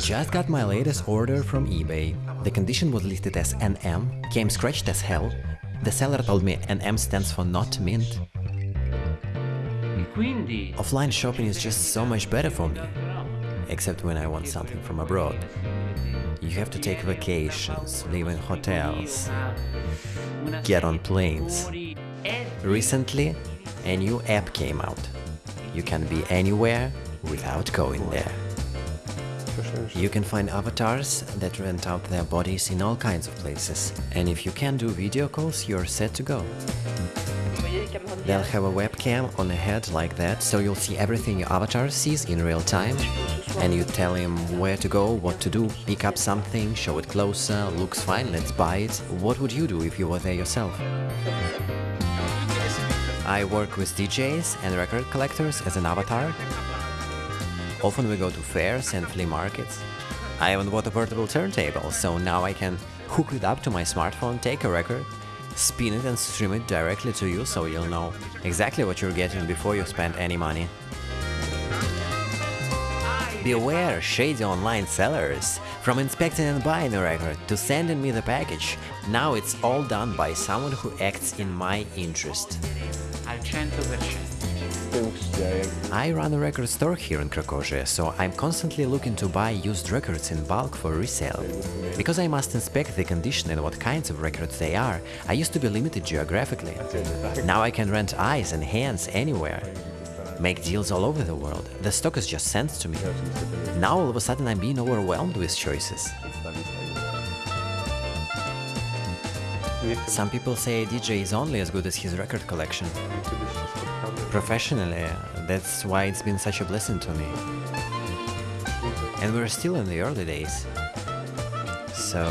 Just got my latest order from eBay. The condition was listed as NM, came scratched as hell. The seller told me NM stands for not mint. Offline shopping is just so much better for me. Except when I want something from abroad. You have to take vacations, live in hotels, get on planes. Recently, a new app came out. You can be anywhere without going there. You can find avatars that rent out their bodies in all kinds of places. And if you can do video calls, you're set to go. They'll have a webcam on a head like that, so you'll see everything your avatar sees in real time. And you tell him where to go, what to do, pick up something, show it closer, looks fine, let's buy it. What would you do if you were there yourself? I work with DJs and record collectors as an avatar. Often we go to fairs and flea markets. I even bought a portable turntable, so now I can hook it up to my smartphone, take a record, spin it and stream it directly to you so you'll know exactly what you're getting before you spend any money. Beware shady online sellers! From inspecting and buying a record to sending me the package, now it's all done by someone who acts in my interest. Al 100%. I run a record store here in Krakowie, so I'm constantly looking to buy used records in bulk for resale. Because I must inspect the condition and what kinds of records they are, I used to be limited geographically. Now I can rent eyes and hands anywhere. Make deals all over the world. The stock is just sent to me. Now all of a sudden I'm being overwhelmed with choices. Some people say a DJ is only as good as his record collection. Professionally, that's why it's been such a blessing to me. And we're still in the early days. So,